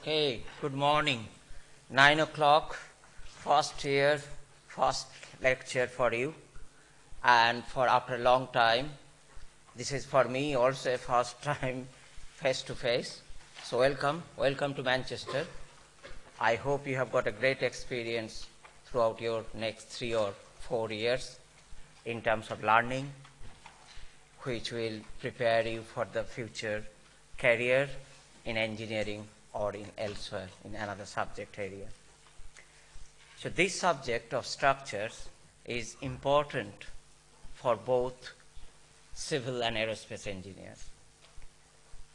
Okay, good morning. Nine o'clock, first year, first lecture for you. And for after a long time, this is for me also a first time face to face. So welcome, welcome to Manchester. I hope you have got a great experience throughout your next three or four years in terms of learning, which will prepare you for the future career in engineering or in elsewhere in another subject area. So this subject of structures is important for both civil and aerospace engineers.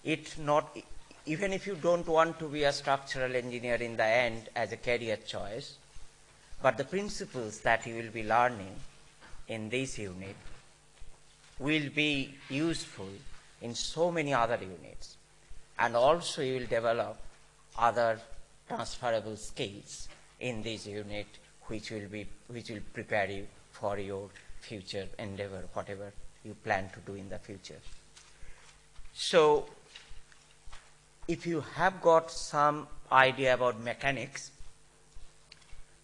It not, even if you don't want to be a structural engineer in the end as a career choice, but the principles that you will be learning in this unit will be useful in so many other units. And also you will develop other transferable skills in this unit which will, be, which will prepare you for your future endeavor, whatever you plan to do in the future. So if you have got some idea about mechanics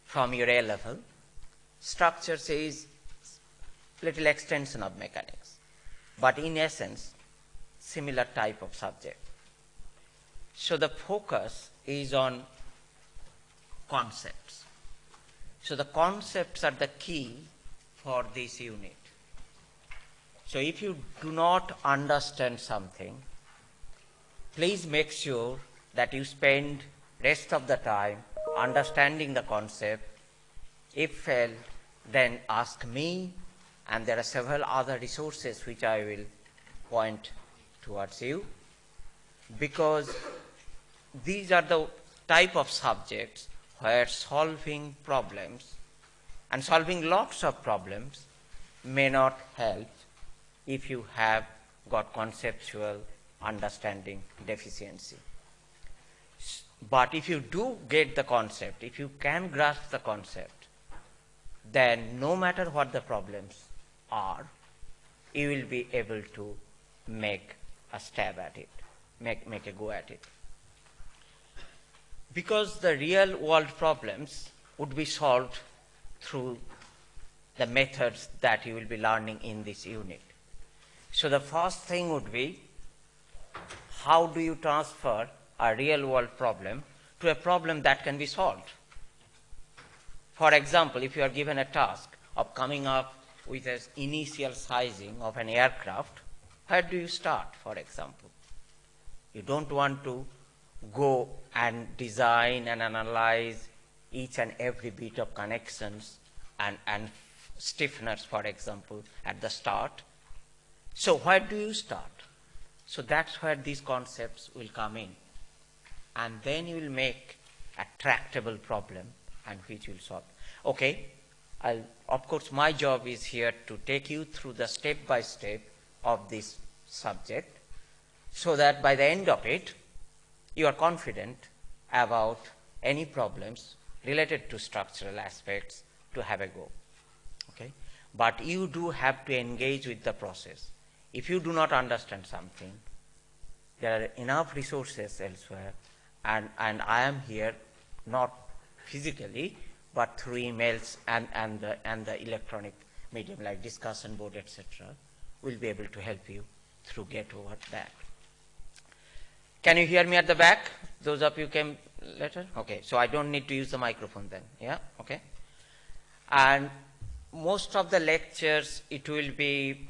from your A level, structures is little extension of mechanics, but in essence, similar type of subject. So the focus is on concepts. So the concepts are the key for this unit. So if you do not understand something, please make sure that you spend rest of the time understanding the concept. If failed, then ask me and there are several other resources which I will point towards you because these are the type of subjects where solving problems and solving lots of problems may not help if you have got conceptual understanding deficiency. But if you do get the concept, if you can grasp the concept, then no matter what the problems are, you will be able to make a stab at it, make, make a go at it because the real world problems would be solved through the methods that you will be learning in this unit. So the first thing would be how do you transfer a real world problem to a problem that can be solved? For example, if you are given a task of coming up with an initial sizing of an aircraft, where do you start, for example? You don't want to go and design and analyze each and every bit of connections and, and stiffeners, for example, at the start. So where do you start? So that's where these concepts will come in. And then you will make a tractable problem and which will solve. Okay, I'll, of course my job is here to take you through the step by step of this subject so that by the end of it, you are confident about any problems related to structural aspects to have a go. Okay? But you do have to engage with the process. If you do not understand something, there are enough resources elsewhere, and, and I am here not physically, but through emails and, and, the, and the electronic medium like discussion board, etc., will be able to help you through get over that. Can you hear me at the back? Those of you came later? Okay, so I don't need to use the microphone then. Yeah, okay. And most of the lectures, it will be,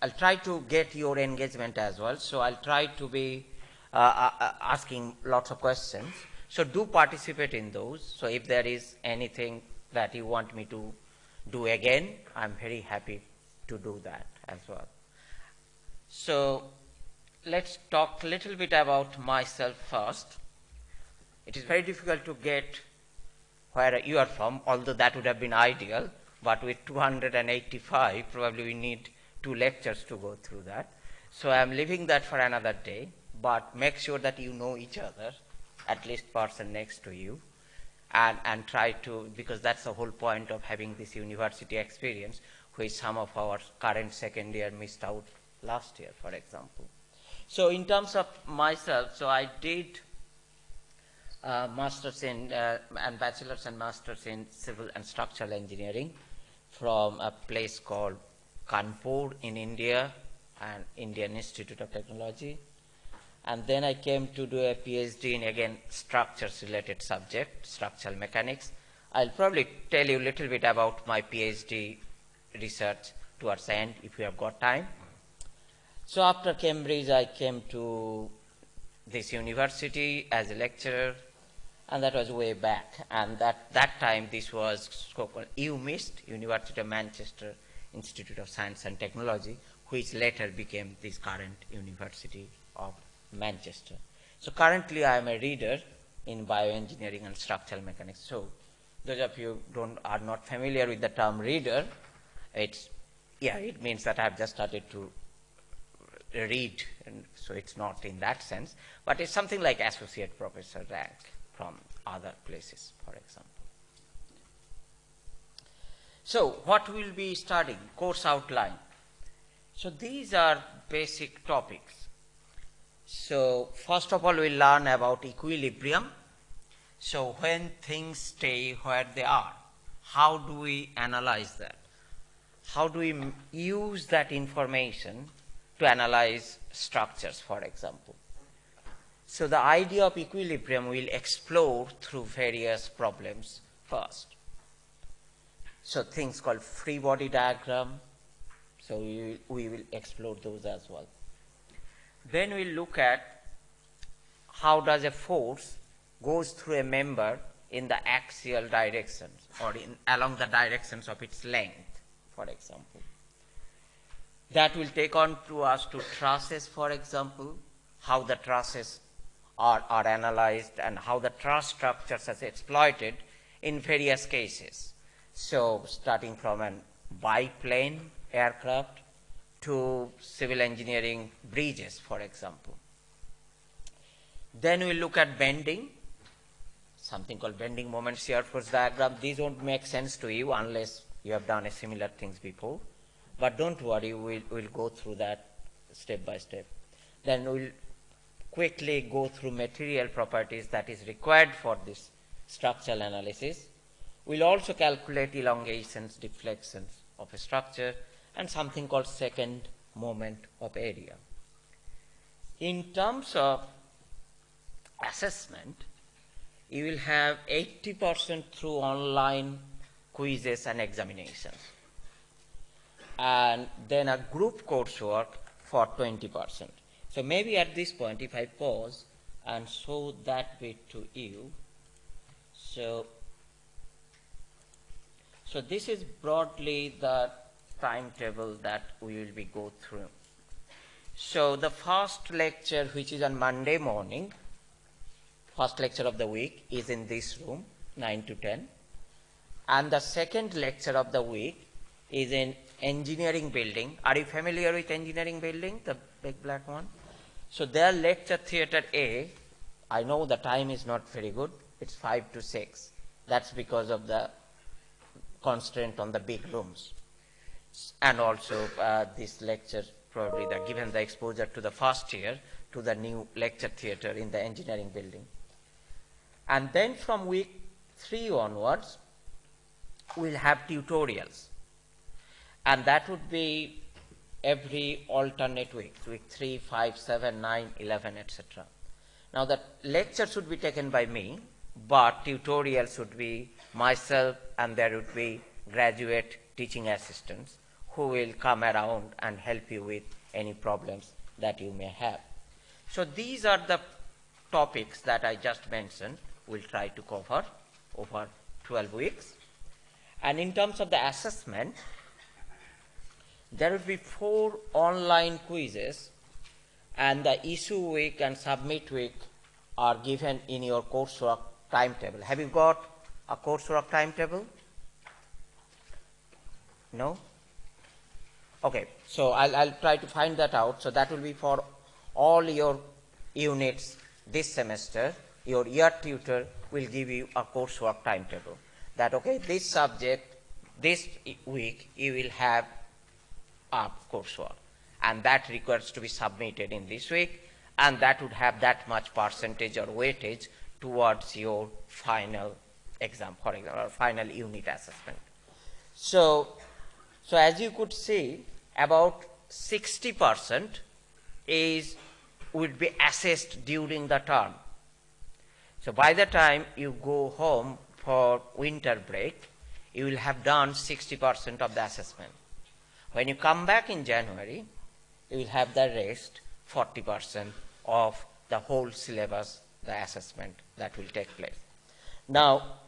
I'll try to get your engagement as well. So I'll try to be uh, uh, uh asking lots of questions. So do participate in those. So if there is anything that you want me to do again, I'm very happy to do that as well. So let's talk a little bit about myself first. It is very difficult to get where you are from, although that would have been ideal, but with 285, probably we need two lectures to go through that. So I'm leaving that for another day, but make sure that you know each other, at least person next to you, and, and try to, because that's the whole point of having this university experience, which some of our current second year missed out last year, for example. So in terms of myself, so I did uh, masters in uh, and bachelor's and masters in civil and structural engineering from a place called Kanpur in India and Indian Institute of Technology. And then I came to do a PhD in again structures related subject, structural mechanics. I'll probably tell you a little bit about my PhD research towards the end if you have got time. So after Cambridge, I came to this university as a lecturer, and that was way back. And that, that time, this was called UMIST, University of Manchester Institute of Science and Technology, which later became this current University of Manchester. So currently, I am a reader in bioengineering and structural mechanics. So those of you don't, are not familiar with the term reader, it's, yeah, it means that I've just started to read, and so it's not in that sense, but it's something like associate professor rank from other places, for example. So, what we'll be studying? Course outline. So, these are basic topics. So, first of all, we'll learn about equilibrium. So, when things stay where they are, how do we analyze that? How do we use that information to analyze structures, for example. So the idea of equilibrium we'll explore through various problems first. So things called free body diagram, so we, we will explore those as well. Then we'll look at how does a force goes through a member in the axial directions or in, along the directions of its length, for example that will take on to us to trusses, for example, how the trusses are, are analyzed and how the truss structures are exploited in various cases. So starting from a biplane aircraft to civil engineering bridges, for example. Then we look at bending, something called bending moment shear force diagram. These won't make sense to you unless you have done a similar things before. But don't worry, we'll, we'll go through that step by step. Then we'll quickly go through material properties that is required for this structural analysis. We'll also calculate elongations, deflections of a structure, and something called second moment of area. In terms of assessment, you will have 80% through online quizzes and examinations and then a group coursework for 20%. So maybe at this point, if I pause and show that bit to you, so, so this is broadly the timetable that we will be go through. So the first lecture, which is on Monday morning, first lecture of the week, is in this room, 9 to 10. And the second lecture of the week is in engineering building. Are you familiar with engineering building, the big black one? So their lecture theater A, I know the time is not very good. It's 5 to 6. That's because of the constraint on the big rooms. And also uh, this lecture, probably the, given the exposure to the first year, to the new lecture theater in the engineering building. And then from week 3 onwards, we'll have tutorials and that would be every alternate week, week 3, 5, 7, 9, 11, etc. Now the lecture should be taken by me, but tutorials would be myself and there would be graduate teaching assistants who will come around and help you with any problems that you may have. So these are the topics that I just mentioned we'll try to cover over 12 weeks. And in terms of the assessment, there will be four online quizzes and the issue week and submit week are given in your coursework timetable. Have you got a coursework timetable? No? Okay, so I'll, I'll try to find that out. So that will be for all your units this semester. Your year tutor will give you a coursework timetable. That, okay, this subject, this week, you will have up coursework. And that requires to be submitted in this week, and that would have that much percentage or weightage towards your final exam, for example, or final unit assessment. So, so as you could see, about 60% is would be assessed during the term. So by the time you go home for winter break, you will have done 60% of the assessment. When you come back in January, you will have the rest 40% of the whole syllabus, the assessment that will take place. Now,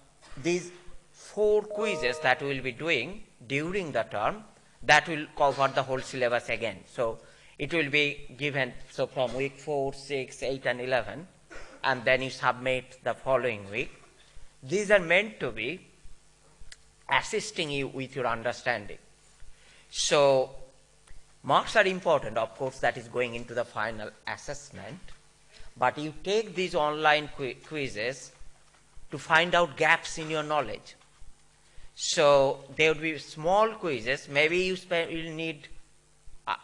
these four quizzes that we will be doing during the term, that will cover the whole syllabus again. So it will be given, so from week 4, 6, 8, and 11, and then you submit the following week. These are meant to be assisting you with your understanding. So marks are important, of course, that is going into the final assessment, but you take these online quizzes to find out gaps in your knowledge. So there would be small quizzes, maybe you you'll need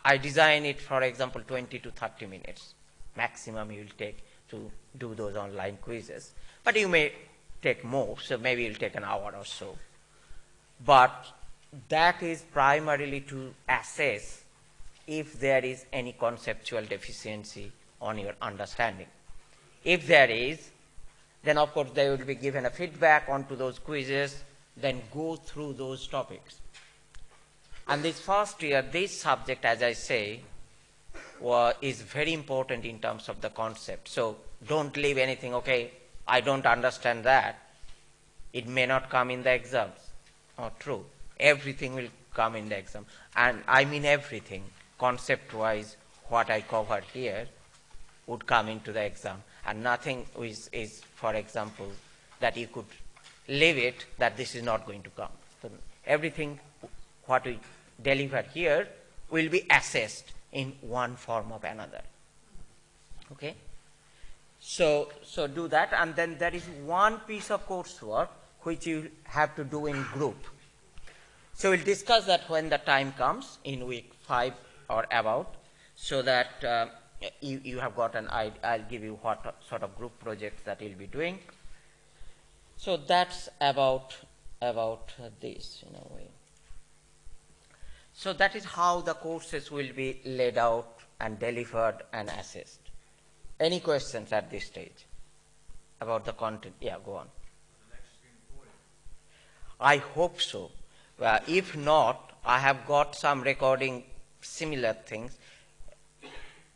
I design it, for example, 20 to 30 minutes maximum you will take to do those online quizzes. But you may take more, so maybe you'll take an hour or so. But that is primarily to assess if there is any conceptual deficiency on your understanding. If there is, then of course they will be given a feedback onto those quizzes, then go through those topics. And this first year, this subject, as I say, is very important in terms of the concept. So don't leave anything, okay, I don't understand that. It may not come in the exams. Not true. Everything will come in the exam. And I mean everything, concept-wise, what I covered here would come into the exam. And nothing is, is, for example, that you could leave it that this is not going to come. So everything what we deliver here will be assessed in one form or another. Okay? So, so do that and then there is one piece of coursework which you have to do in group. So we'll discuss that when the time comes in week 5 or about so that uh, you, you have got an idea. I'll give you what sort of group projects that you'll be doing. So that's about, about this in a way. So that is how the courses will be laid out and delivered and assessed. Any questions at this stage about the content? Yeah, go on. I hope so. If not, I have got some recording similar things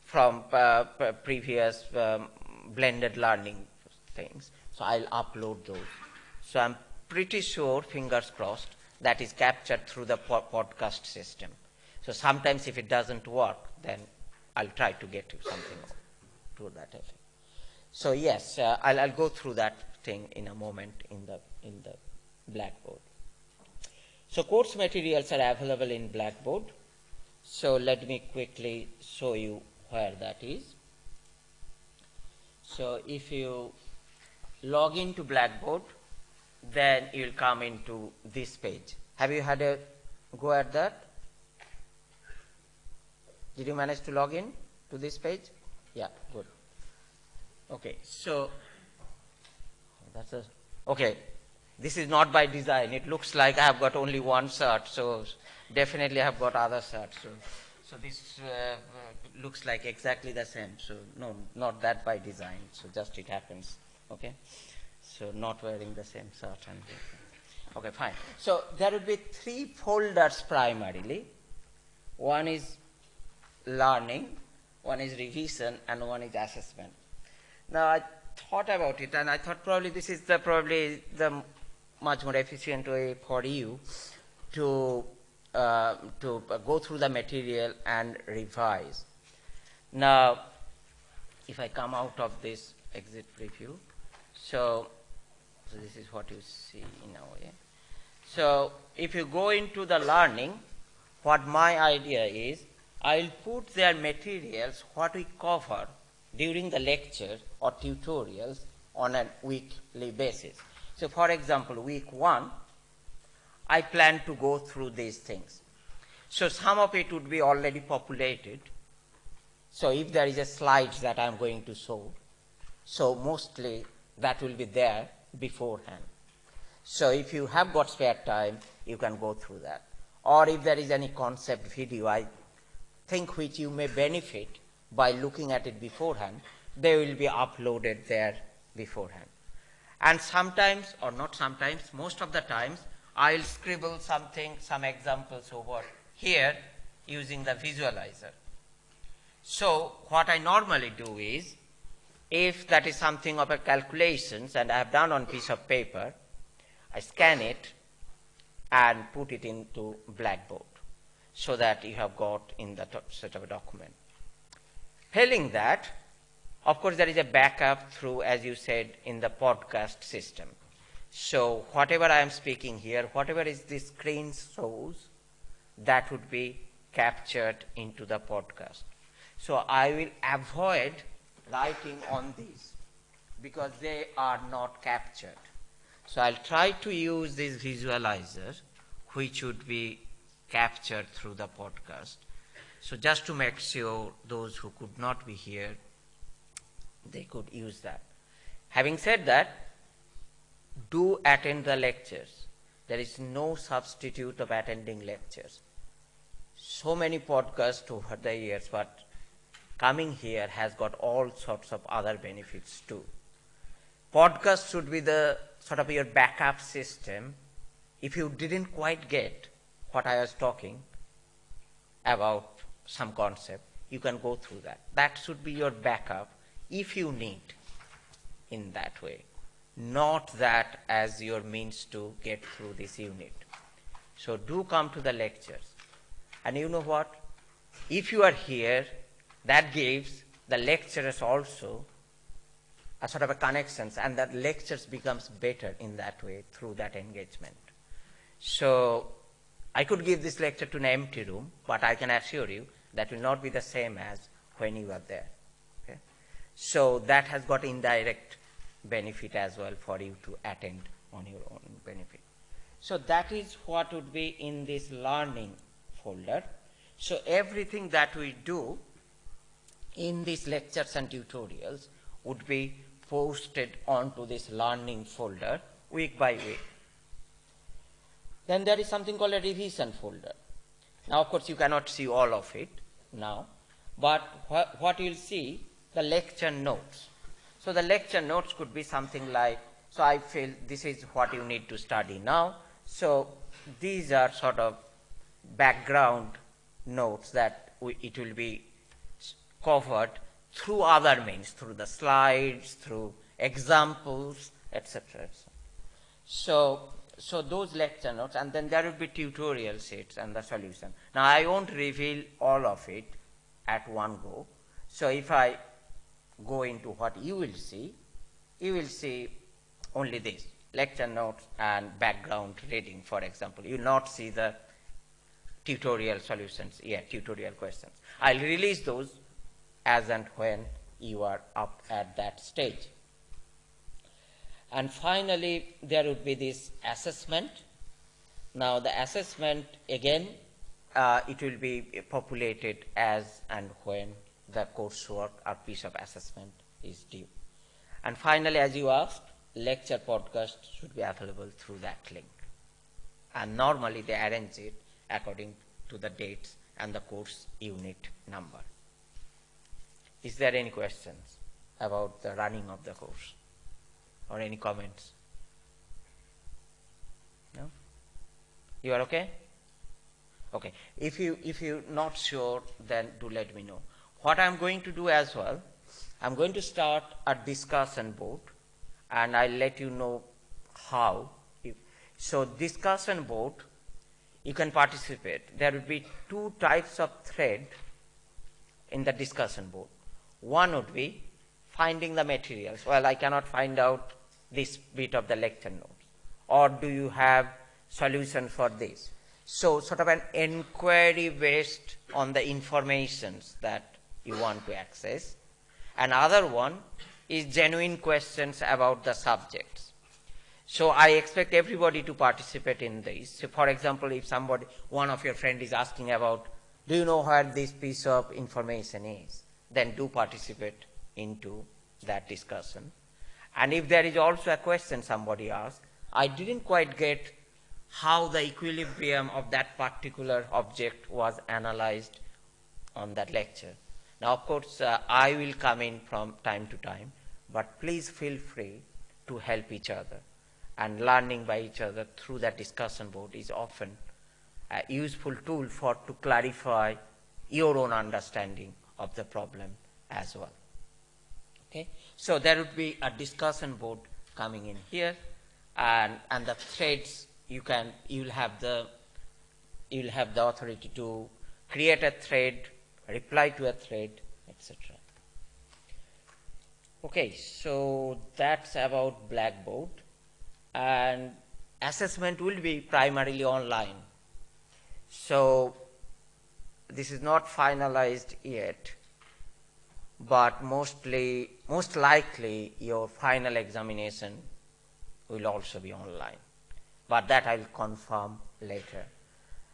from uh, previous um, blended learning things. So I'll upload those. So I'm pretty sure, fingers crossed, that is captured through the po podcast system. So sometimes if it doesn't work, then I'll try to get you something to that effect. So yes, uh, I'll, I'll go through that thing in a moment in the, in the Blackboard. So course materials are available in Blackboard. So let me quickly show you where that is. So if you log into Blackboard, then you'll come into this page. Have you had a go at that? Did you manage to log in to this page? Yeah, good. Okay, so that's a okay. This is not by design. It looks like I have got only one shirt, so definitely I have got other shirts. So, so this uh, looks like exactly the same. So no, not that by design. So just it happens. Okay. So not wearing the same shirt and okay, fine. So there will be three folders primarily. One is learning, one is revision, and one is assessment. Now I thought about it, and I thought probably this is the probably the much more efficient way for you to uh, to go through the material and revise. Now, if I come out of this exit preview, so so this is what you see in a way. So if you go into the learning, what my idea is, I'll put their materials, what we cover during the lecture or tutorials on a weekly basis. So for example, week one, I plan to go through these things. So some of it would be already populated. So if there is a slide that I'm going to show, so mostly that will be there beforehand. So if you have got spare time, you can go through that. Or if there is any concept video, I think which you may benefit by looking at it beforehand, they will be uploaded there beforehand. And sometimes, or not sometimes, most of the times, I'll scribble something, some examples over here using the visualizer. So what I normally do is, if that is something of a calculations and I have done on piece of paper, I scan it and put it into Blackboard so that you have got in the set of a document. Failing that, of course, there is a backup through, as you said, in the podcast system. So whatever I am speaking here, whatever is the screen shows, that would be captured into the podcast. So I will avoid writing on these because they are not captured. So I'll try to use this visualizer which would be captured through the podcast. So just to make sure those who could not be here, they could use that. Having said that, do attend the lectures. There is no substitute of attending lectures. So many podcasts over the years, but coming here has got all sorts of other benefits too. Podcast should be the sort of your backup system. If you didn't quite get what I was talking about some concept, you can go through that. That should be your backup if you need in that way, not that as your means to get through this unit. So do come to the lectures. And you know what? If you are here that gives the lecturers also a sort of a connections and that lectures becomes better in that way through that engagement. So I could give this lecture to an empty room, but I can assure you that will not be the same as when you are there. So that has got indirect benefit as well for you to attend on your own benefit. So that is what would be in this learning folder. So everything that we do in these lectures and tutorials would be posted onto this learning folder week by week. Then there is something called a revision folder. Now, of course, you cannot see all of it now, but wh what you'll see, the lecture notes. So the lecture notes could be something like, so I feel this is what you need to study now. So these are sort of background notes that we, it will be covered through other means, through the slides, through examples, etc. So, so those lecture notes, and then there will be tutorial sheets and the solution. Now, I won't reveal all of it at one go. So, if I go into what you will see, you will see only this lecture notes and background reading, for example. You will not see the tutorial solutions, yeah, tutorial questions. I'll release those as and when you are up at that stage. And finally, there would be this assessment. Now, the assessment, again, uh, it will be populated as and when the coursework or piece of assessment is due. And finally, as you asked, lecture podcast should be available through that link. And normally they arrange it according to the dates and the course unit number. Is there any questions about the running of the course or any comments? No? You are okay? Okay. If you if you're not sure, then do let me know. What I'm going to do as well, I'm going to start a discussion board, and I'll let you know how. So discussion board, you can participate. There will be two types of thread in the discussion board. One would be finding the materials. Well, I cannot find out this bit of the lecture notes. Or do you have solution for this? So sort of an inquiry based on the informations that you want to access. Another one is genuine questions about the subjects. So I expect everybody to participate in this. So for example, if somebody, one of your friend is asking about, do you know where this piece of information is? then do participate into that discussion. And if there is also a question somebody asked, I didn't quite get how the equilibrium of that particular object was analyzed on that lecture. Now, of course, uh, I will come in from time to time, but please feel free to help each other. And learning by each other through that discussion board is often a useful tool for to clarify your own understanding of the problem as well. Okay? So there would be a discussion board coming in here, and, and the threads you can you'll have the you'll have the authority to create a thread, reply to a thread, etc. Okay, so that's about Blackboard, and assessment will be primarily online. So this is not finalized yet, but mostly, most likely your final examination will also be online. But that I'll confirm later.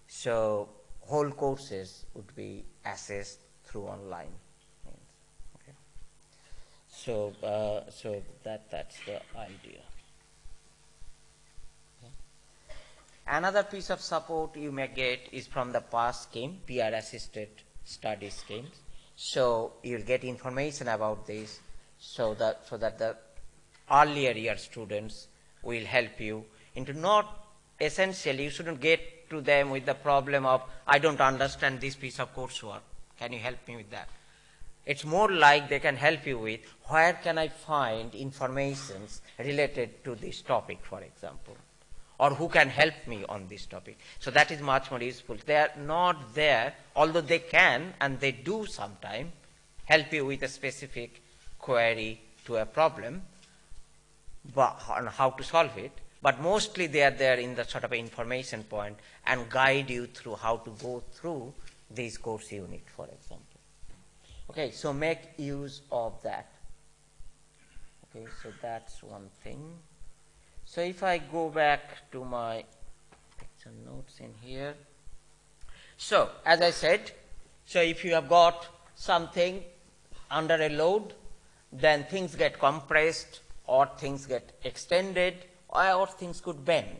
So whole courses would be assessed through online. Okay. So, uh, so that, that's the idea. Another piece of support you may get is from the PASS scheme, peer assisted study schemes. So you'll get information about this so that, so that the earlier year students will help you into not essentially, you shouldn't get to them with the problem of, I don't understand this piece of coursework. Can you help me with that? It's more like they can help you with, where can I find informations related to this topic, for example? or who can help me on this topic. So that is much more useful. They are not there, although they can, and they do sometimes, help you with a specific query to a problem but, on how to solve it. But mostly they are there in the sort of information point and guide you through how to go through this course unit, for example. Okay, so make use of that. Okay, so that's one thing. So if I go back to my picture notes in here. So as I said, so if you have got something under a load, then things get compressed or things get extended or, things could bend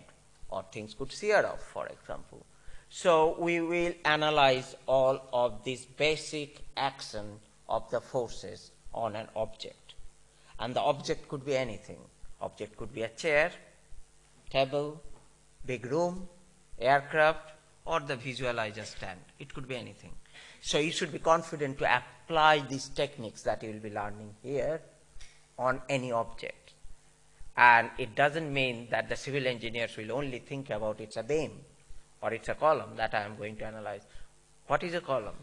or things could shear off, for example. So we will analyze all of these basic action of the forces on an object. And the object could be anything. Object could be a chair, table, big room, aircraft, or the visualizer stand. It could be anything. So you should be confident to apply these techniques that you will be learning here on any object. And it doesn't mean that the civil engineers will only think about it's a beam or it's a column that I am going to analyze. What is a column?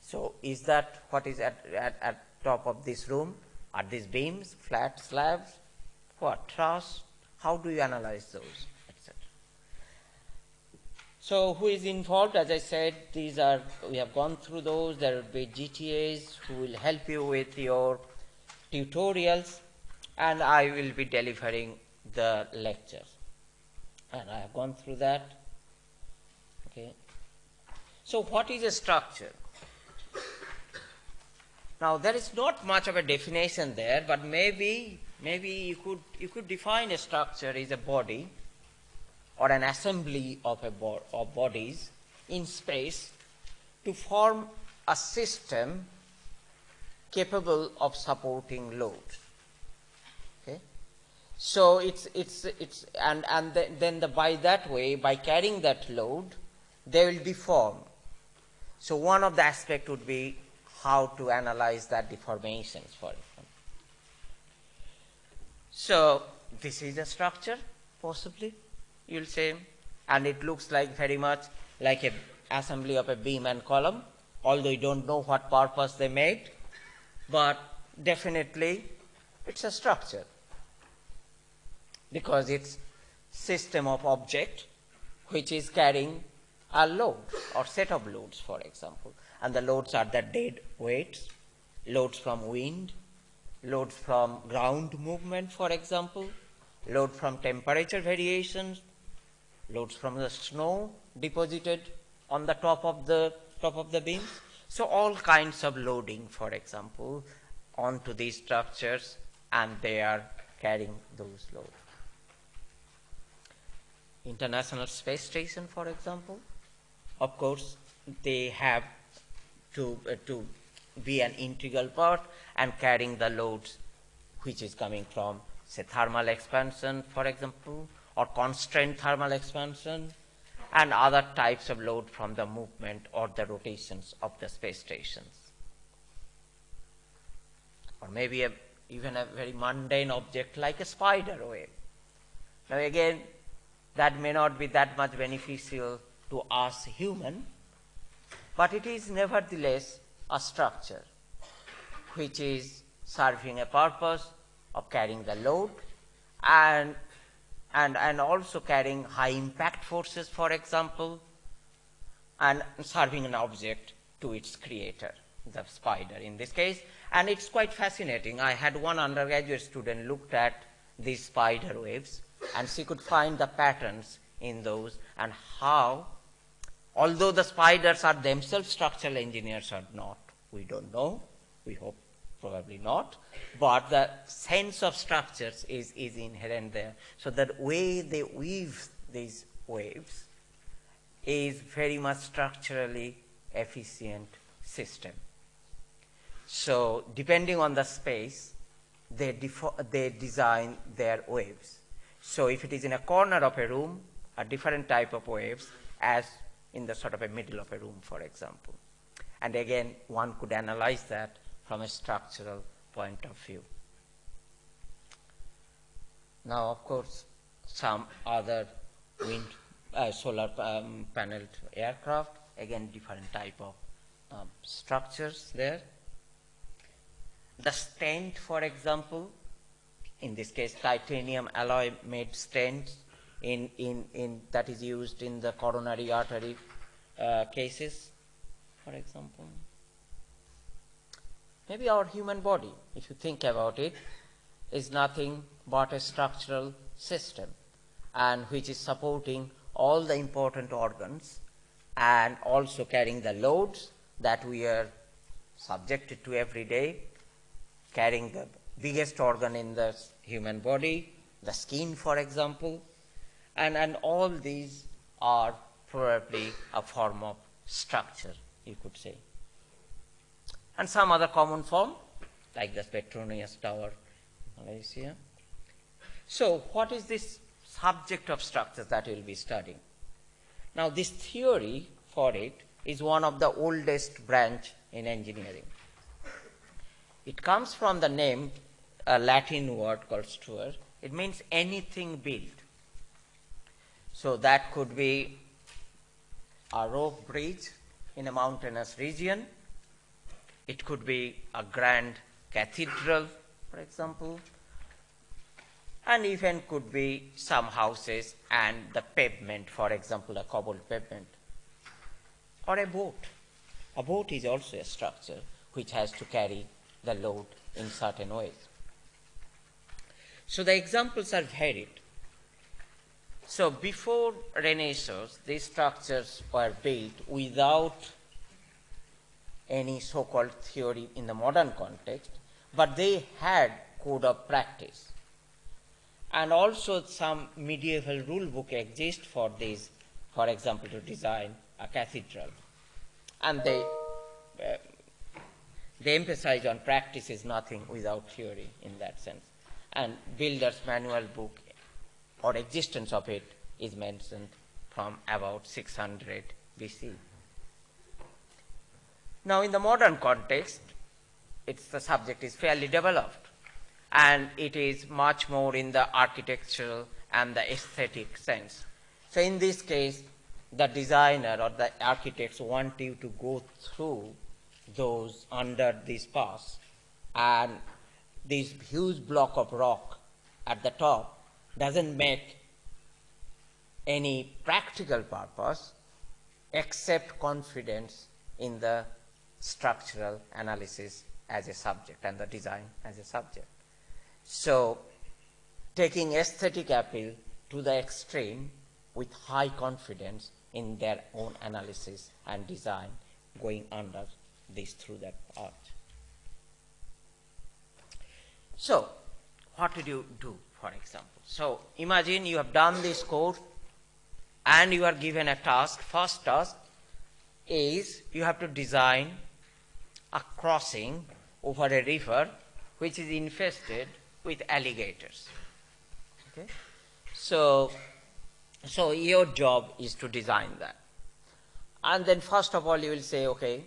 So is that what is at, at, at top of this room? Are these beams, flat slabs, what, truss? How do you analyze those, etc. So who is involved? As I said, these are, we have gone through those. There will be GTAs who will help you with your tutorials and I will be delivering the lecture And I have gone through that. Okay. So what is a structure? Now there is not much of a definition there, but maybe maybe you could you could define a structure as a body or an assembly of a bo of bodies in space to form a system capable of supporting loads. So it's it's it's and and the, then the by that way by carrying that load they will deform. So one of the aspect would be how to analyze that deformations for example. So this is a structure, possibly, you'll say, and it looks like very much like a assembly of a beam and column, although you don't know what purpose they made, but definitely it's a structure because it's system of object which is carrying a load or set of loads, for example and the loads are the dead weights, loads from wind, loads from ground movement, for example, load from temperature variations, loads from the snow deposited on the top of the top of the beams. So all kinds of loading, for example, onto these structures and they are carrying those loads. International Space Station, for example, of course, they have to, uh, to be an integral part and carrying the loads which is coming from, say, thermal expansion, for example, or constrained thermal expansion, and other types of load from the movement or the rotations of the space stations. Or maybe a, even a very mundane object like a spider web. Now again, that may not be that much beneficial to us human, but it is nevertheless a structure which is serving a purpose of carrying the load and and, and also carrying high impact forces, for example, and serving an object to its creator, the spider in this case. And it's quite fascinating. I had one undergraduate student looked at these spider webs, and she could find the patterns in those and how, although the spiders are themselves structural engineers or not, we don't know. We hope probably not, but the sense of structures is, is inherent there. So the way they weave these waves is very much structurally efficient system. So depending on the space, they, they design their waves. So if it is in a corner of a room, a different type of waves as in the sort of a middle of a room, for example. And again, one could analyze that from a structural point of view. Now, of course, some other wind, uh, solar um, paneled aircraft, again, different type of um, structures there. The stent, for example, in this case, titanium alloy made stents in, in, in, that is used in the coronary artery uh, cases, for example. Maybe our human body, if you think about it, is nothing but a structural system and which is supporting all the important organs and also carrying the loads that we are subjected to every day, carrying the biggest organ in the human body, the skin, for example, and, and all these are probably a form of structure, you could say and some other common form like the Petronas tower Malaysia. So what is this subject of structures that we will be studying? Now this theory for it is one of the oldest branch in engineering. It comes from the name, a Latin word called struer. It means anything built. So that could be a rope bridge in a mountainous region it could be a grand cathedral, for example, and even could be some houses and the pavement, for example, a cobbled pavement, or a boat. A boat is also a structure which has to carry the load in certain ways. So the examples are varied. So before Renaissance, these structures were built without any so-called theory in the modern context, but they had code of practice. And also some medieval rule book exists for this, for example, to design a cathedral. And they, uh, they emphasize on practice is nothing without theory in that sense. And builder's manual book or existence of it is mentioned from about 600 BC. Now, in the modern context, it's the subject is fairly developed and it is much more in the architectural and the aesthetic sense. So in this case, the designer or the architects want you to go through those under this pass and this huge block of rock at the top doesn't make any practical purpose except confidence in the structural analysis as a subject and the design as a subject. So taking aesthetic appeal to the extreme with high confidence in their own analysis and design going under this through that art. So what did you do, for example? So imagine you have done this course and you are given a task. First task is you have to design a crossing over a river which is infested with alligators. Okay? So, so your job is to design that. And then first of all you will say, okay,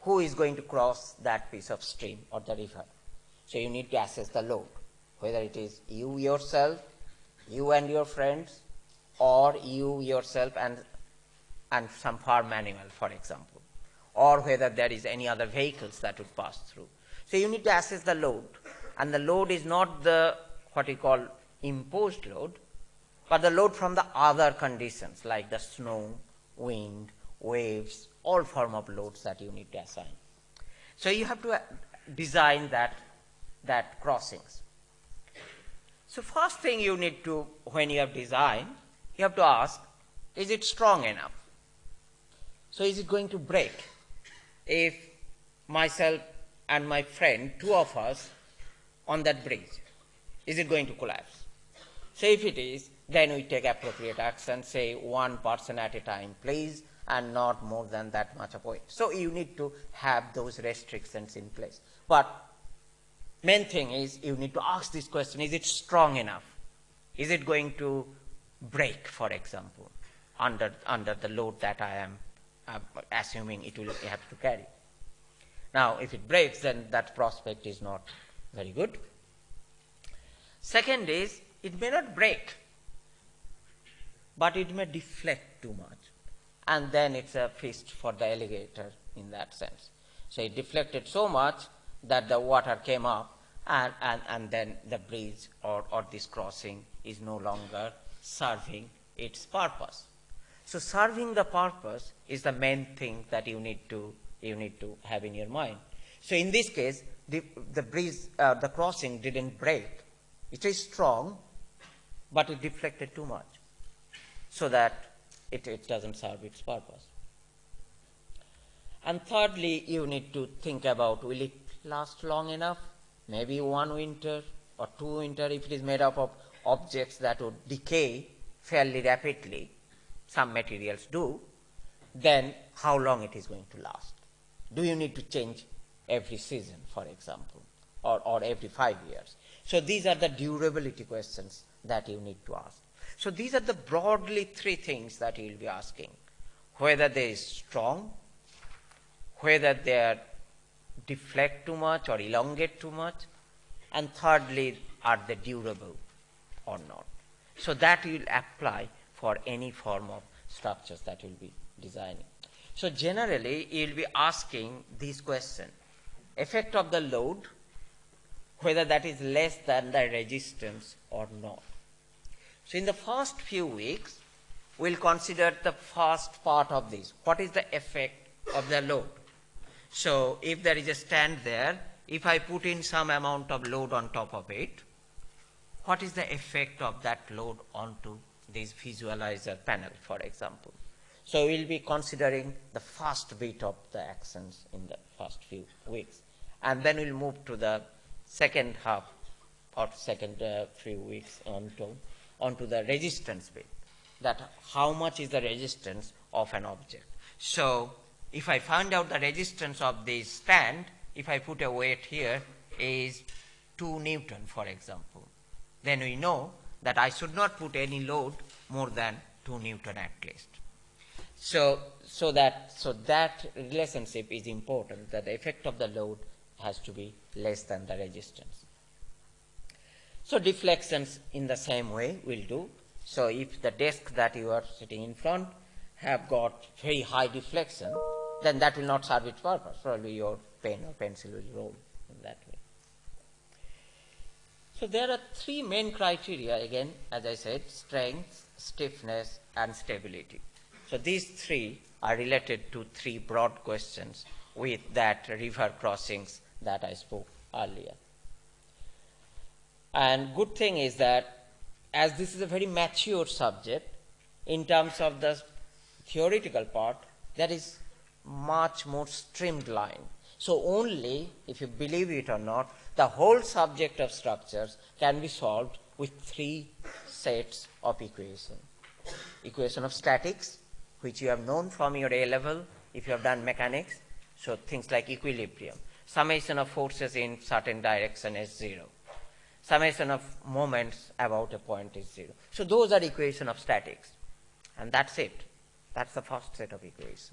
who is going to cross that piece of stream or the river? So you need to assess the load, whether it is you yourself, you and your friends, or you yourself and, and some farm animal, for example, or whether there is any other vehicles that would pass through. So you need to assess the load, and the load is not the what we call imposed load, but the load from the other conditions like the snow, wind, waves, all form of loads that you need to assign. So you have to uh, design that, that crossings. So first thing you need to, when you have designed, you have to ask, is it strong enough? So is it going to break? If myself and my friend, two of us, on that bridge, is it going to collapse? So if it is, then we take appropriate action, say one person at a time, please, and not more than that much of weight. So you need to have those restrictions in place. But main thing is you need to ask this question, is it strong enough? Is it going to break, for example, under, under the load that I am uh, assuming it will have to carry. Now, if it breaks, then that prospect is not very good. Second is, it may not break, but it may deflect too much. And then it's a feast for the alligator in that sense. So it deflected so much that the water came up, and, and, and then the bridge or, or this crossing is no longer serving its purpose. So serving the purpose is the main thing that you need to, you need to have in your mind. So in this case, the, the bridge, uh, the crossing didn't break. It is strong, but it deflected too much so that it, it doesn't serve its purpose. And thirdly, you need to think about will it last long enough? Maybe one winter or two winter if it is made up of objects that would decay fairly rapidly, some materials do, then how long it is going to last? Do you need to change every season, for example, or, or every five years? So these are the durability questions that you need to ask. So these are the broadly three things that you will be asking. Whether they are strong, whether they are deflect too much or elongate too much, and thirdly, are they durable? or not. So that will apply for any form of structures that you will be designing. So generally, you will be asking these questions. Effect of the load, whether that is less than the resistance or not. So in the first few weeks, we'll consider the first part of this. What is the effect of the load? So if there is a stand there, if I put in some amount of load on top of it, what is the effect of that load onto this visualizer panel, for example. So we'll be considering the first bit of the actions in the first few weeks. And then we'll move to the second half or second uh, few weeks onto, onto the resistance bit. That how much is the resistance of an object. So if I find out the resistance of this stand, if I put a weight here is 2 Newton, for example then we know that I should not put any load more than 2 Newton at least. So, so, that, so that relationship is important, that the effect of the load has to be less than the resistance. So deflections in the same way will do. So if the desk that you are sitting in front have got very high deflection, then that will not serve its purpose. Probably your pen or pencil will roll in that way. So there are three main criteria again, as I said, strength, stiffness, and stability. So these three are related to three broad questions with that river crossings that I spoke earlier. And good thing is that as this is a very mature subject, in terms of the theoretical part, that is much more streamlined. So only, if you believe it or not, the whole subject of structures can be solved with three sets of equations. Equation of statics, which you have known from your A level if you have done mechanics, so things like equilibrium. Summation of forces in certain direction is zero. Summation of moments about a point is zero. So those are equation of statics. And that's it. That's the first set of equations.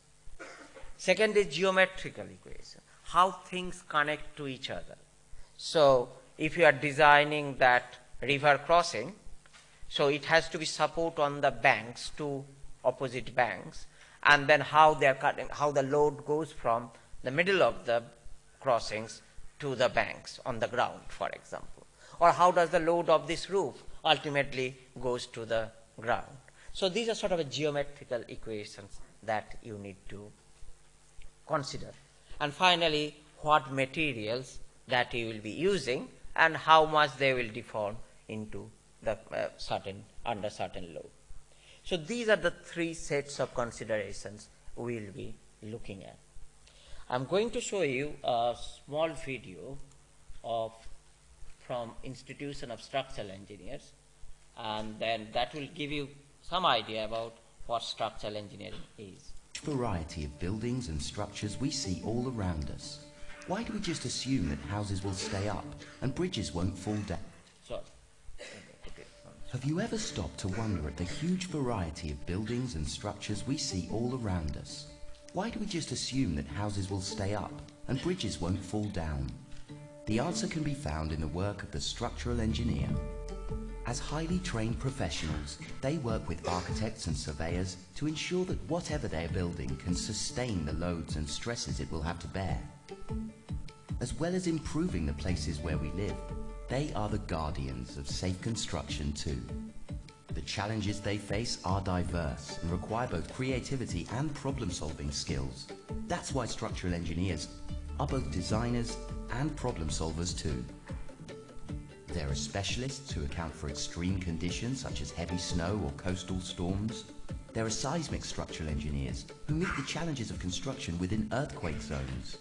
Second is geometrical equation, how things connect to each other. So if you are designing that river crossing, so it has to be support on the banks, two opposite banks, and then how they are cutting, how the load goes from the middle of the crossings to the banks on the ground, for example. Or how does the load of this roof ultimately goes to the ground. So these are sort of a geometrical equations that you need to consider. And finally, what materials that you will be using and how much they will deform into the uh, certain under certain load. So these are the three sets of considerations we will be looking at. I'm going to show you a small video of from Institution of Structural Engineers and then that will give you some idea about what structural engineering is. Variety of buildings and structures we see all around us. Why do we just assume that houses will stay up and bridges won't fall down? Sorry. Have you ever stopped to wonder at the huge variety of buildings and structures we see all around us? Why do we just assume that houses will stay up and bridges won't fall down? The answer can be found in the work of the structural engineer. As highly trained professionals, they work with architects and surveyors to ensure that whatever they are building can sustain the loads and stresses it will have to bear. As well as improving the places where we live, they are the guardians of safe construction too. The challenges they face are diverse and require both creativity and problem-solving skills. That's why structural engineers are both designers and problem solvers too. There are specialists who account for extreme conditions such as heavy snow or coastal storms. There are seismic structural engineers who meet the challenges of construction within earthquake zones.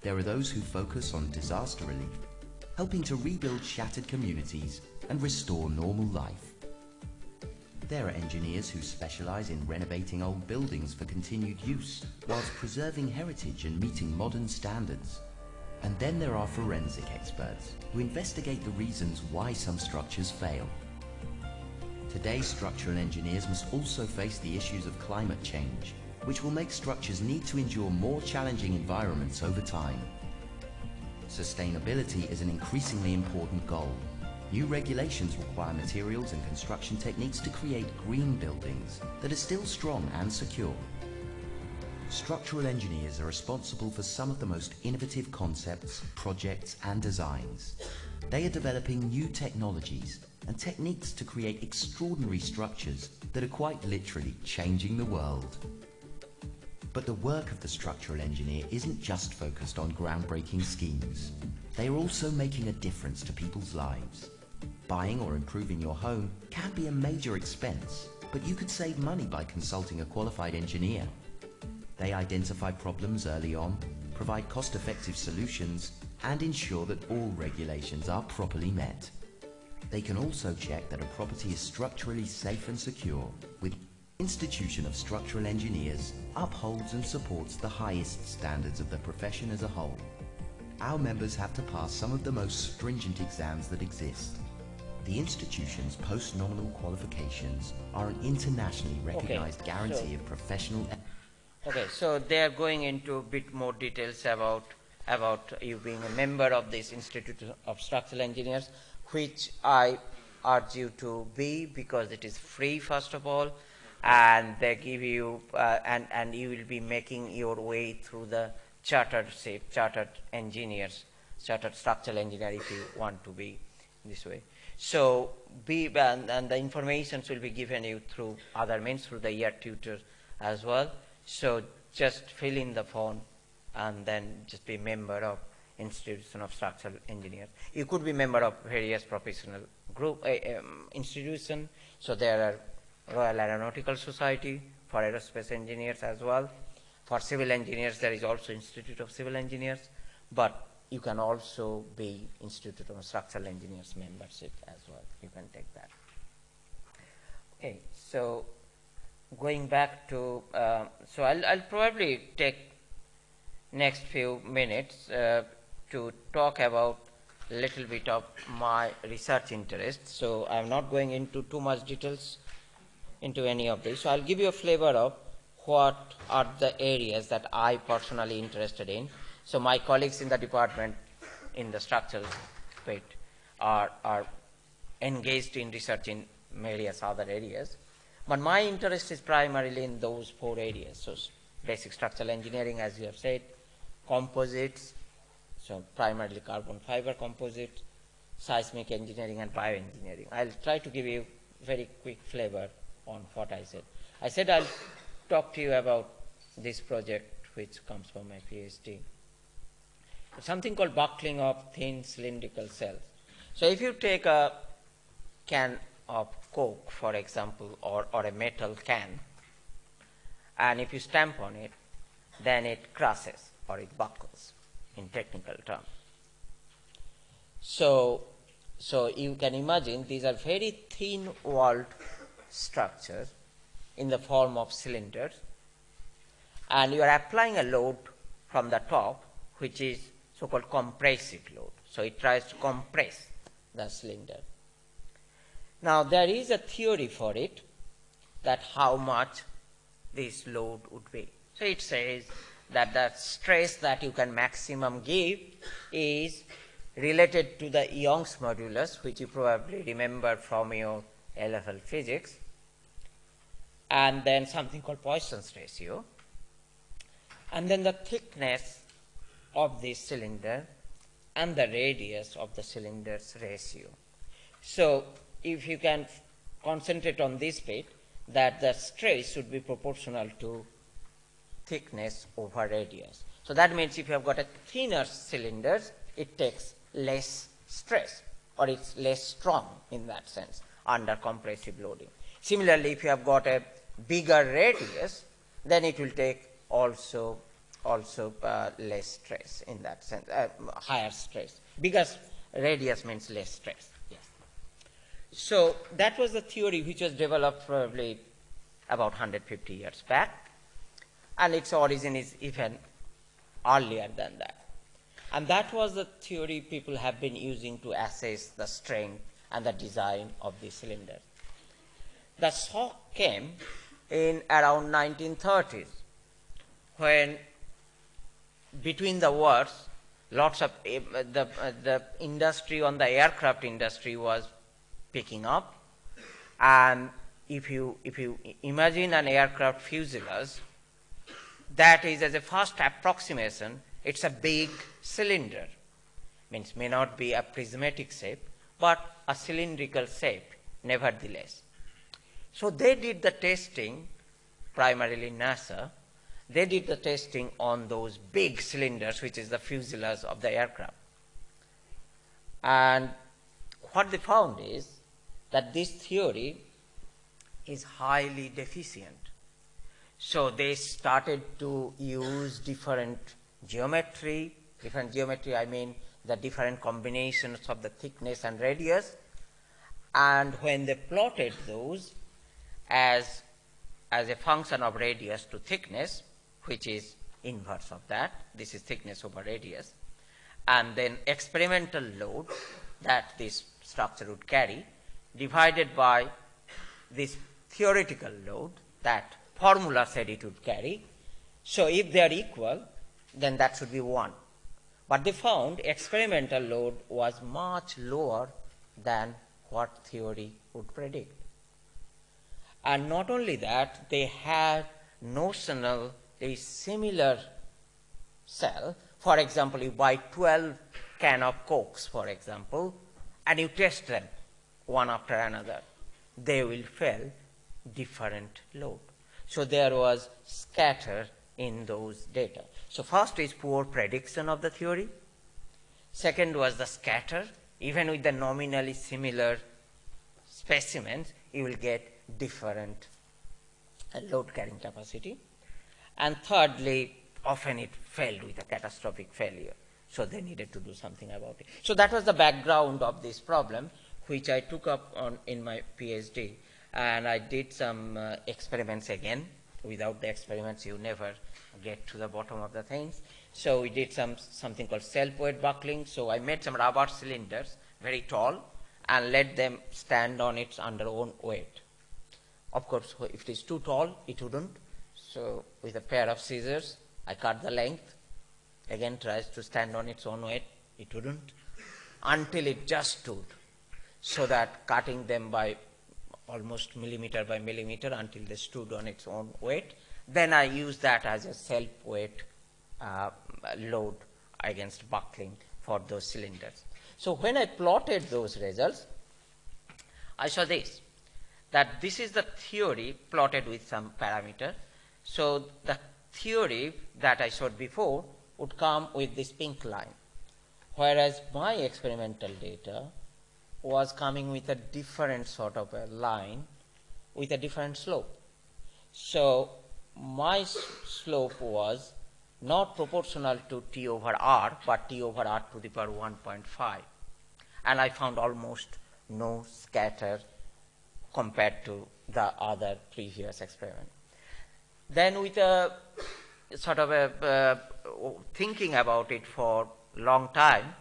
There are those who focus on disaster relief, helping to rebuild shattered communities and restore normal life. There are engineers who specialize in renovating old buildings for continued use, whilst preserving heritage and meeting modern standards. And then there are forensic experts who investigate the reasons why some structures fail. Today, structural engineers must also face the issues of climate change, which will make structures need to endure more challenging environments over time. Sustainability is an increasingly important goal. New regulations require materials and construction techniques to create green buildings that are still strong and secure. Structural engineers are responsible for some of the most innovative concepts, projects and designs. They are developing new technologies and techniques to create extraordinary structures that are quite literally changing the world. But the work of the structural engineer isn't just focused on groundbreaking schemes. They are also making a difference to people's lives. Buying or improving your home can be a major expense, but you could save money by consulting a qualified engineer they identify problems early on, provide cost-effective solutions, and ensure that all regulations are properly met. They can also check that a property is structurally safe and secure with Institution of Structural Engineers upholds and supports the highest standards of the profession as a whole. Our members have to pass some of the most stringent exams that exist. The institution's post-nominal qualifications are an internationally recognized Okay, guarantee so- of professional Okay, so they are going into a bit more details about about you being a member of this Institute of Structural Engineers, which I urge you to be because it is free first of all, and they give you uh, and and you will be making your way through the chartered shape, chartered engineers, chartered structural engineer if you want to be this way. So be and, and the informations will be given you through other means through the year tutors as well. So just fill in the form and then just be member of Institution of Structural Engineers. You could be member of various professional group uh, um, institution. So there are Royal Aeronautical Society for aerospace engineers as well. For civil engineers, there is also Institute of Civil Engineers. but you can also be Institute of Structural Engineers membership as well. You can take that. Okay, so going back to, uh, so I'll, I'll, probably take next few minutes uh, to talk about a little bit of my research interest. So I'm not going into too much details into any of this. So I'll give you a flavor of what are the areas that I personally interested in. So my colleagues in the department in the structural bit are, are engaged in research in various other areas. But my interest is primarily in those four areas. So basic structural engineering, as you have said, composites, so primarily carbon fiber composites, seismic engineering and bioengineering. I'll try to give you very quick flavor on what I said. I said I'll talk to you about this project which comes from my PhD. Something called buckling of thin cylindrical shells. So if you take a can of Coke, for example, or, or a metal can, and if you stamp on it, then it crushes or it buckles in technical term. So, so you can imagine these are very thin walled structures in the form of cylinders and you are applying a load from the top which is so-called compressive load. So it tries to compress the cylinder. Now there is a theory for it that how much this load would be. So it says that the stress that you can maximum give is related to the Young's modulus, which you probably remember from your A level physics, and then something called Poisson's ratio, and then the thickness of this cylinder and the radius of the cylinder's ratio. So if you can concentrate on this bit, that the stress should be proportional to thickness over radius. So that means if you have got a thinner cylinder, it takes less stress or it's less strong in that sense under compressive loading. Similarly, if you have got a bigger radius, then it will take also also uh, less stress in that sense, uh, higher stress. Bigger radius means less stress. So that was the theory which was developed probably about 150 years back, and its origin is even earlier than that. And that was the theory people have been using to assess the strength and the design of the cylinder. The shock came in around 1930s when between the wars lots of uh, the, uh, the industry on the aircraft industry was picking up and if you if you imagine an aircraft fuselage that is as a first approximation it's a big cylinder means may not be a prismatic shape but a cylindrical shape nevertheless so they did the testing, primarily NASA. They did the testing on those big cylinders, which is the fuselage of the aircraft. And what they found is that this theory is highly deficient. So they started to use different geometry, different geometry, I mean the different combinations of the thickness and radius. And when they plotted those, as, as a function of radius to thickness, which is inverse of that. This is thickness over radius. And then experimental load that this structure would carry divided by this theoretical load that formula said it would carry. So if they are equal, then that should be 1. But they found experimental load was much lower than what theory would predict. And not only that, they had notional a similar shell. For example, you buy 12 can of cokes, for example, and you test them one after another. They will fail different load. So there was scatter in those data. So first is poor prediction of the theory. Second was the scatter. Even with the nominally similar specimens, you will get different uh, load carrying capacity. And thirdly, often it failed with a catastrophic failure. So they needed to do something about it. So that was the background of this problem, which I took up on in my PhD, and I did some uh, experiments again. Without the experiments, you never get to the bottom of the things. So we did some something called self-weight buckling. So I made some rubber cylinders, very tall, and let them stand on its under own weight. Of course, if it is too tall, it wouldn't. So with a pair of scissors, I cut the length. Again, tries to stand on its own weight. It wouldn't. Until it just stood. So that cutting them by almost millimeter by millimeter until they stood on its own weight. Then I use that as a self-weight uh, load against buckling for those cylinders. So when I plotted those results, I saw this, that this is the theory plotted with some parameter. So the theory that I showed before would come with this pink line, whereas my experimental data was coming with a different sort of a line with a different slope. So my slope was not proportional to T over R, but T over R to the power 1.5. And I found almost no scatter compared to the other previous experiment. Then with a sort of a uh, thinking about it for long time,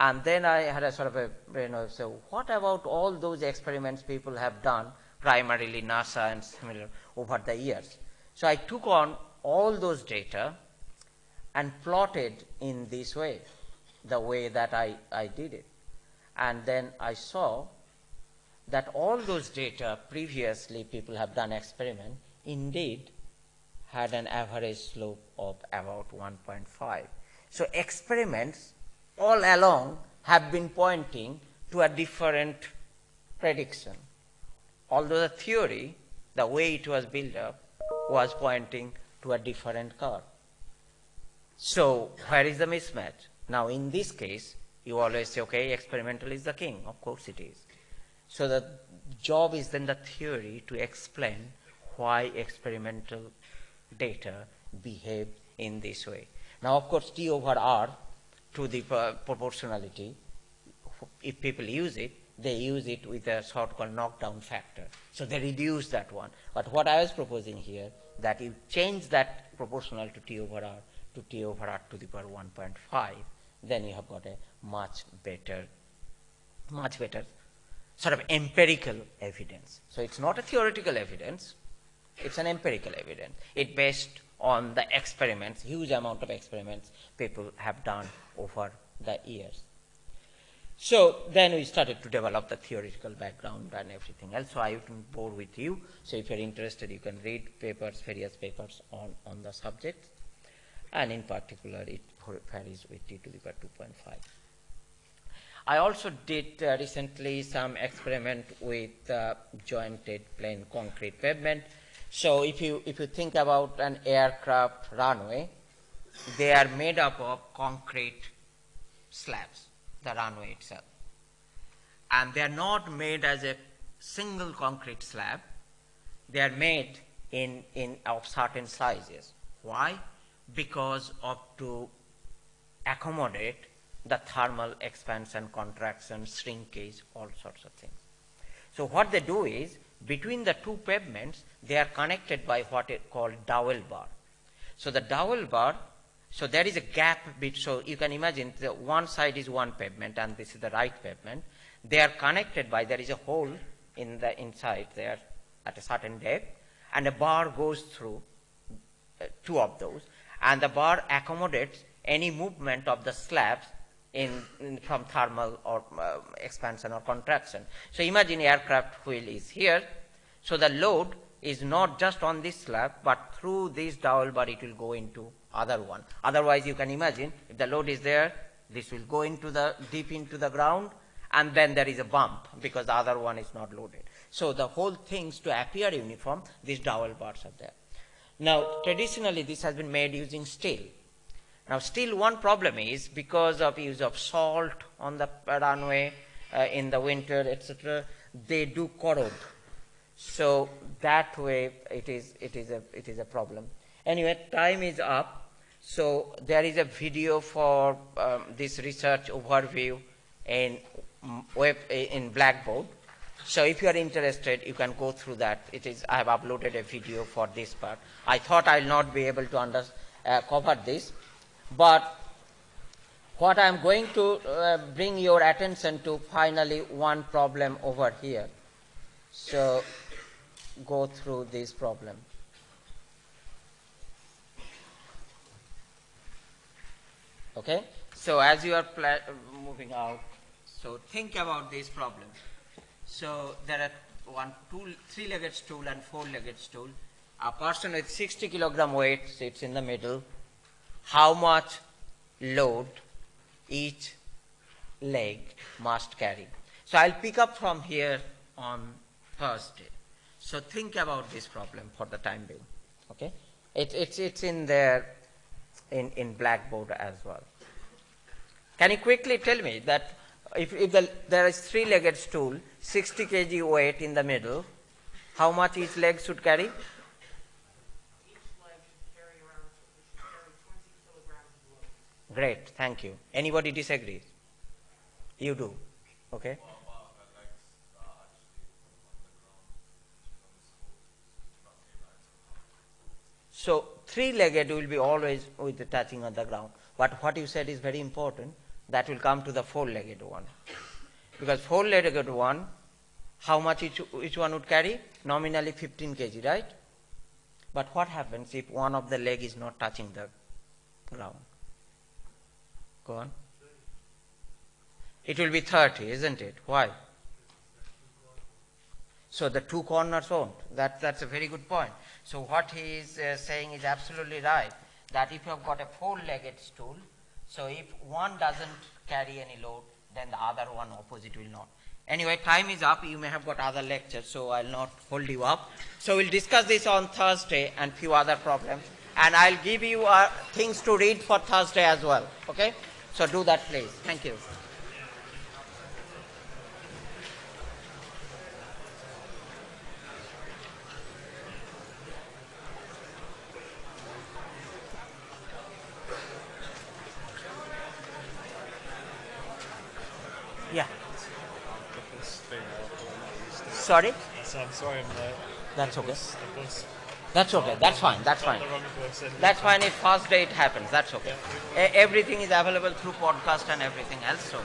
and then I had a sort of a, you know, so what about all those experiments people have done, primarily NASA and similar, over the years? So I took on all those data and plotted in this way, the way that I, I did it. And then I saw that all those data previously people have done experiment indeed had an average slope of about 1.5. So experiments all along have been pointing to a different prediction. Although the theory, the way it was built up, was pointing to a different curve. So where is the mismatch? Now in this case, you always say, okay, experimental is the king. Of course it is. So the job is then the theory to explain why experimental data behave in this way. Now, of course, T over R to the uh, proportionality, if people use it, they use it with a sort called knockdown factor. So they reduce that one. But what I was proposing here, that you change that proportional to T over R to T over R to the power 1.5, then you have got a much better, much better sort of empirical evidence. So it's not a theoretical evidence, it's an empirical evidence. It based on the experiments, huge amount of experiments people have done over the years. So then we started to develop the theoretical background and everything else. So I won't bore with you. So if you're interested, you can read papers, various papers on, on the subject. And in particular, it varies with t to the power 2.5. I also did uh, recently some experiment with uh, jointed plain concrete pavement. So if you, if you think about an aircraft runway, they are made up of concrete slabs, the runway itself. And they are not made as a single concrete slab. They are made in, in of certain sizes. Why? Because of to accommodate the thermal expansion, contraction, shrinkage, all sorts of things. So what they do is, between the two pavements, they are connected by what is called dowel bar. So the dowel bar, so there is a gap bit, so you can imagine the one side is one pavement and this is the right pavement. They are connected by, there is a hole in the inside there at a certain depth and a bar goes through uh, two of those and the bar accommodates any movement of the slabs in, in from thermal or uh, expansion or contraction. So imagine aircraft wheel is here. So the load is not just on this slab, but through this dowel bar it will go into other one. Otherwise you can imagine if the load is there, this will go into the deep into the ground and then there is a bump because the other one is not loaded. So the whole things to appear uniform, these dowel bars are there. Now traditionally this has been made using steel. Now still one problem is because of use of salt on the runway uh, in the winter, etc., they do corrode. So that way it is, it is, a, it is a problem. Anyway, time is up. So there is a video for um, this research overview in mm, web in Blackboard. So if you are interested, you can go through that. It is I have uploaded a video for this part. I thought I'll not be able to under, uh, cover this, but what I am going to uh, bring your attention to finally one problem over here. So go through this problem. Okay? So as you are moving out, so think about this problem. So there are one, two, three-legged stool and four-legged stool. A person with 60 kilogram weight sits in the middle. How much load each leg must carry? So I'll pick up from here on Thursday. So think about this problem for the time being. Okay? It, it's, it's in there in, in Blackboard as well. Can you quickly tell me that if, if the, there is three-legged stool, 60 kg weight in the middle, how much each leg should carry? Each leg should carry around, should carry 20 kilograms of load. Great, thank you. Anybody disagrees? You do. Okay? So three-legged will be always with the touching on the ground. But what you said is very important. That will come to the four-legged one. Because four-legged one, how much each, each one would carry? Nominally 15 kg, right? But what happens if one of the leg is not touching the ground? Go on. It will be 30, isn't it? Why? So the two corners won't. That, that's a very good point. So what he is uh, saying is absolutely right. That if you have got a four-legged stool, so if one doesn't carry any load, then the other one opposite will not. Anyway, time is up. You may have got other lectures, so I'll not hold you up. So we'll discuss this on Thursday and few other problems. And I'll give you uh, things to read for Thursday as well. Okay? So do that, please. Thank you. Yeah. Sorry? So I'm sorry I'm late. That's okay. The bus. That's okay. That's fine. That's fine. The wrong bus. and- That's fine if first day it happens. That's okay. Everything is available through podcast and everything else. So.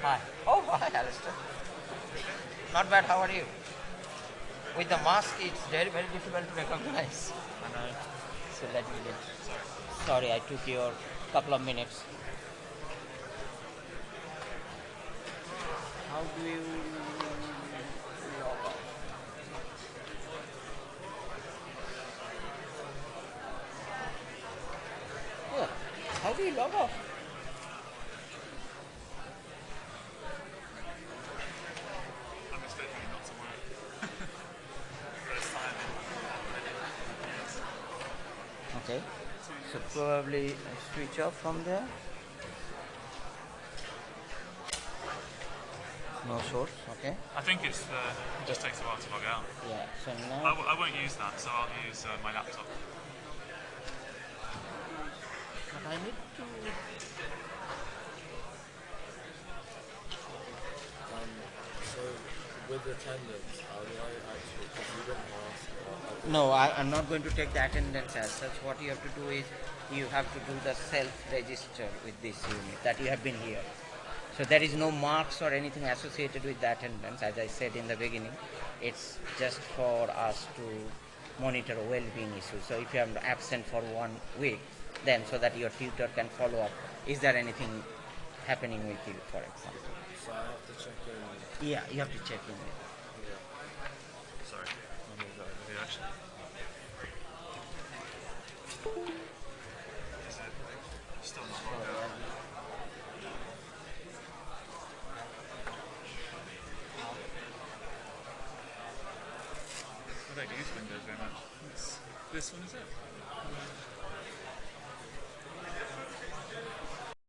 Hi. Oh, hi, Alistair. Not bad. How are you? With the mask, it's very, very difficult to recognize. So let me get. Sorry, I took your couple of minutes. How do you log off? Yeah. How do you log off? I'm expecting it not to work. First time in years. Okay. So probably switch off from there. No source. Okay. I think it's uh, it just takes a while to log out. Yeah. So I, now. w- I won't use that, so I'll use uh, my laptop. But I need to. Um, so with attendance, how do I actually, because you didn't ask, uh, No, I, I'm not going to take the attendance as such. What you have to do is you have to do the self-register with this unit that you have been here. So there is no marks or anything associated with the attendance. As I said in the beginning, it's just for us to monitor well-being issues. So if you are absent for one week, then so that your tutor can follow up. Is there anything happening with you, for example? so I have to check in. Yeah, you have to check in. Sorry. I'll move that over here actually. Is it still not logged out? I don't use Windows very much. It's, this one is it?